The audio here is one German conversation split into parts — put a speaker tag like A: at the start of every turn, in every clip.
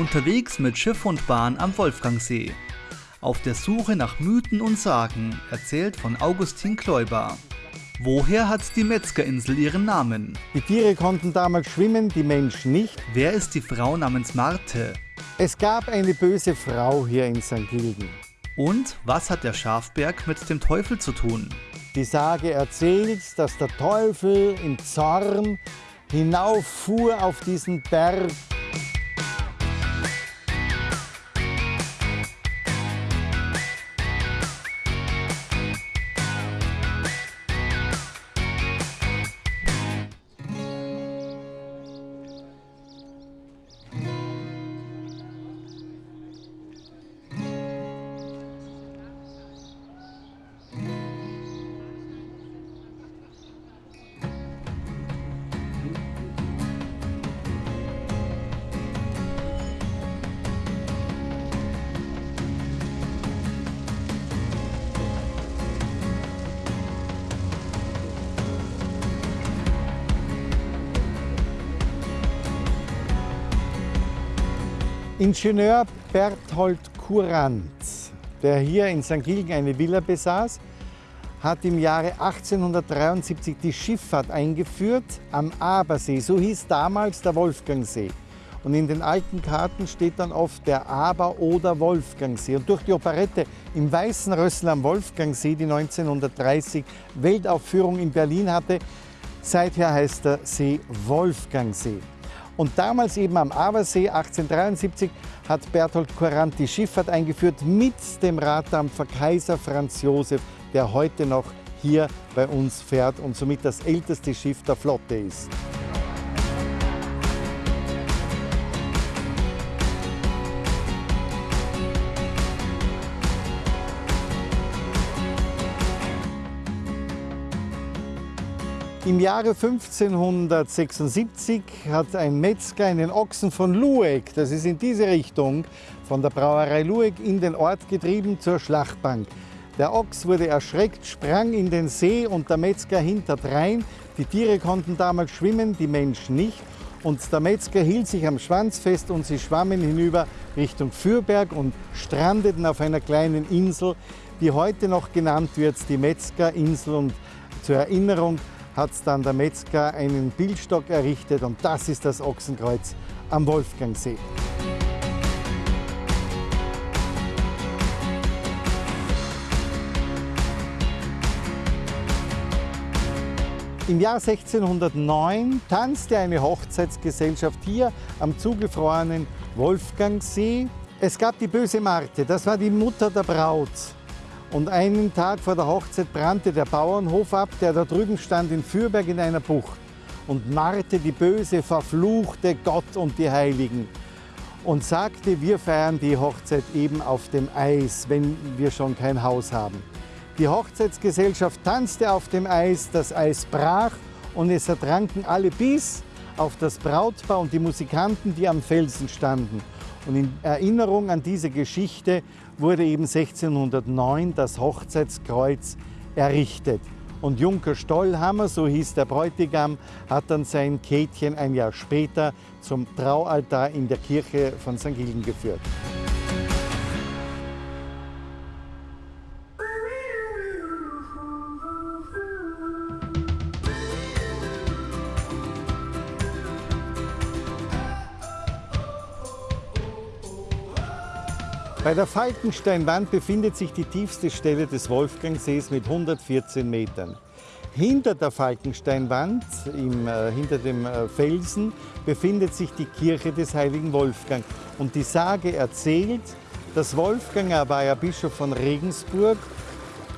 A: Unterwegs mit Schiff und Bahn am Wolfgangsee. Auf der Suche nach Mythen und Sagen, erzählt von Augustin Kläuber. Woher hat die Metzgerinsel ihren Namen?
B: Die Tiere konnten damals schwimmen, die Menschen nicht.
A: Wer ist die Frau namens Marte?
B: Es gab eine böse Frau hier in St. Gilgen.
A: Und was hat der Schafberg mit dem Teufel zu tun?
B: Die Sage erzählt, dass der Teufel im Zorn hinauffuhr auf diesen Berg Ingenieur Berthold Courant, der hier in St. Gilgen eine Villa besaß, hat im Jahre 1873 die Schifffahrt eingeführt am Abersee. So hieß damals der Wolfgangsee. Und in den alten Karten steht dann oft der Aber- oder Wolfgangsee. Und durch die Operette im Weißen Rössel am Wolfgangsee, die 1930 Weltaufführung in Berlin hatte, seither heißt der See Wolfgangsee. Und damals eben am Abersee 1873 hat Berthold Courant die Schifffahrt eingeführt mit dem Raddampfer Kaiser Franz Josef, der heute noch hier bei uns fährt und somit das älteste Schiff der Flotte ist. Im Jahre 1576 hat ein Metzger einen Ochsen von Lueck, das ist in diese Richtung, von der Brauerei Lueck in den Ort getrieben zur Schlachtbank. Der Ochs wurde erschreckt, sprang in den See und der Metzger hinterdrein. Die Tiere konnten damals schwimmen, die Menschen nicht. Und der Metzger hielt sich am Schwanz fest und sie schwammen hinüber Richtung Fürberg und strandeten auf einer kleinen Insel, die heute noch genannt wird, die Metzgerinsel. Und zur Erinnerung hat dann der Metzger einen Bildstock errichtet und das ist das Ochsenkreuz am Wolfgangsee. Im Jahr 1609 tanzte eine Hochzeitsgesellschaft hier am zugefrorenen Wolfgangsee. Es gab die böse Marte, das war die Mutter der Braut. Und einen Tag vor der Hochzeit brannte der Bauernhof ab, der da drüben stand in Fürberg in einer Bucht. Und Marte, die Böse, verfluchte Gott und die Heiligen und sagte, wir feiern die Hochzeit eben auf dem Eis, wenn wir schon kein Haus haben. Die Hochzeitsgesellschaft tanzte auf dem Eis, das Eis brach und es ertranken alle bis auf das Brautpaar und die Musikanten, die am Felsen standen. Und in Erinnerung an diese Geschichte wurde eben 1609 das Hochzeitskreuz errichtet. Und Junker Stollhammer, so hieß der Bräutigam, hat dann sein Käthchen ein Jahr später zum Traualtar in der Kirche von St. Gilgen geführt. Bei der Falkensteinwand befindet sich die tiefste Stelle des Wolfgangsees mit 114 Metern. Hinter der Falkensteinwand, im, äh, hinter dem äh, Felsen, befindet sich die Kirche des heiligen Wolfgang. Und die Sage erzählt, dass Wolfgang, war ja Bischof von Regensburg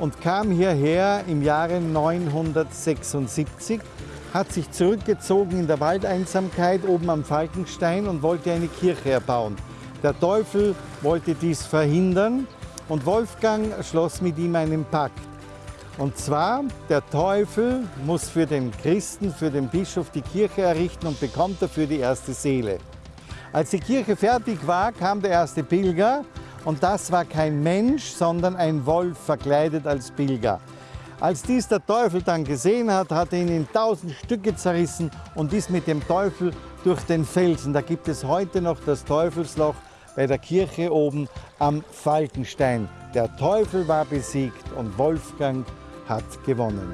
B: und kam hierher im Jahre 976, hat sich zurückgezogen in der Waldeinsamkeit oben am Falkenstein und wollte eine Kirche erbauen. Der Teufel wollte dies verhindern und Wolfgang schloss mit ihm einen Pakt. Und zwar, der Teufel muss für den Christen, für den Bischof die Kirche errichten und bekommt dafür die erste Seele. Als die Kirche fertig war, kam der erste Pilger und das war kein Mensch, sondern ein Wolf verkleidet als Pilger. Als dies der Teufel dann gesehen hat, hat er ihn in tausend Stücke zerrissen und ist mit dem Teufel durch den Felsen. Da gibt es heute noch das Teufelsloch bei der Kirche oben am Falkenstein. Der Teufel war besiegt und Wolfgang hat gewonnen.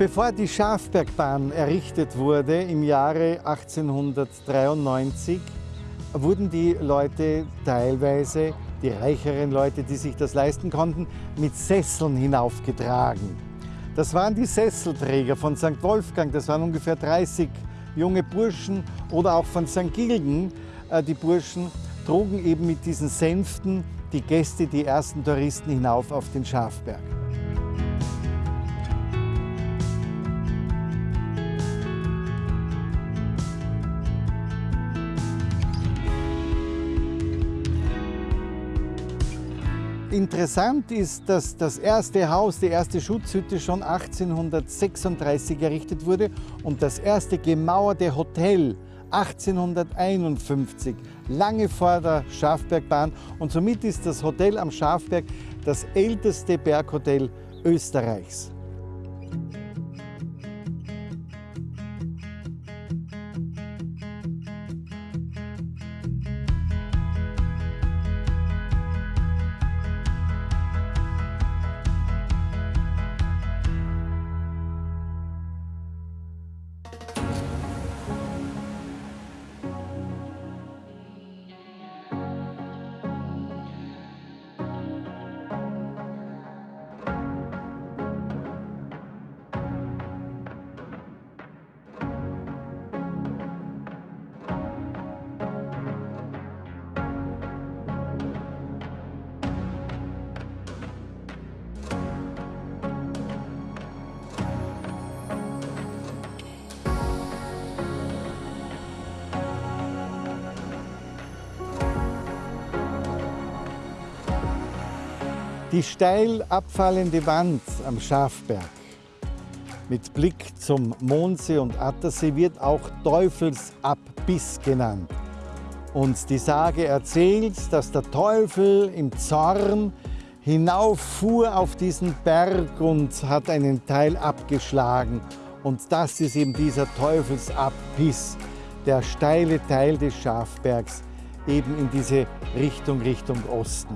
B: Bevor die Schafbergbahn errichtet wurde im Jahre 1893, wurden die Leute teilweise, die reicheren Leute, die sich das leisten konnten, mit Sesseln hinaufgetragen. Das waren die Sesselträger von St. Wolfgang, das waren ungefähr 30 junge Burschen oder auch von St. Gilgen, äh, die Burschen, trugen eben mit diesen Sänften die Gäste, die ersten Touristen hinauf auf den Schafberg. Interessant ist, dass das erste Haus, die erste Schutzhütte schon 1836 errichtet wurde und das erste gemauerte Hotel 1851, lange vor der Schafbergbahn. Und somit ist das Hotel am Schafberg das älteste Berghotel Österreichs. Die steil abfallende Wand am Schafberg mit Blick zum Mondsee und Attersee wird auch Teufelsabbiss genannt. Und die Sage erzählt, dass der Teufel im Zorn hinauffuhr auf diesen Berg und hat einen Teil abgeschlagen. Und das ist eben dieser Teufelsabbiss, der steile Teil des Schafbergs, eben in diese Richtung, Richtung Osten.